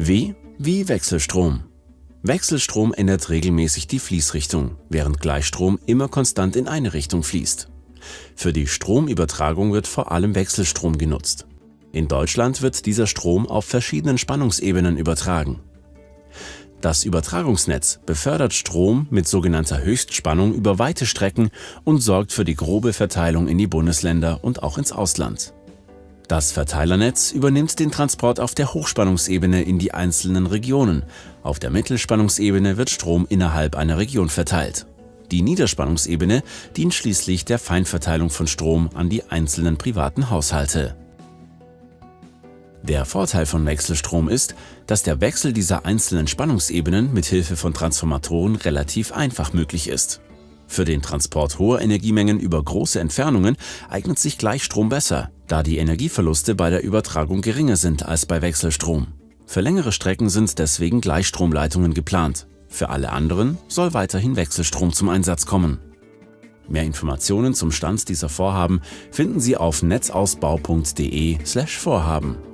W wie Wechselstrom. Wechselstrom ändert regelmäßig die Fließrichtung, während Gleichstrom immer konstant in eine Richtung fließt. Für die Stromübertragung wird vor allem Wechselstrom genutzt. In Deutschland wird dieser Strom auf verschiedenen Spannungsebenen übertragen. Das Übertragungsnetz befördert Strom mit sogenannter Höchstspannung über weite Strecken und sorgt für die grobe Verteilung in die Bundesländer und auch ins Ausland. Das Verteilernetz übernimmt den Transport auf der Hochspannungsebene in die einzelnen Regionen. Auf der Mittelspannungsebene wird Strom innerhalb einer Region verteilt. Die Niederspannungsebene dient schließlich der Feinverteilung von Strom an die einzelnen privaten Haushalte. Der Vorteil von Wechselstrom ist, dass der Wechsel dieser einzelnen Spannungsebenen mit Hilfe von Transformatoren relativ einfach möglich ist. Für den Transport hoher Energiemengen über große Entfernungen eignet sich Gleichstrom besser, da die Energieverluste bei der Übertragung geringer sind als bei Wechselstrom. Für längere Strecken sind deswegen Gleichstromleitungen geplant. Für alle anderen soll weiterhin Wechselstrom zum Einsatz kommen. Mehr Informationen zum Stand dieser Vorhaben finden Sie auf netzausbau.de/vorhaben.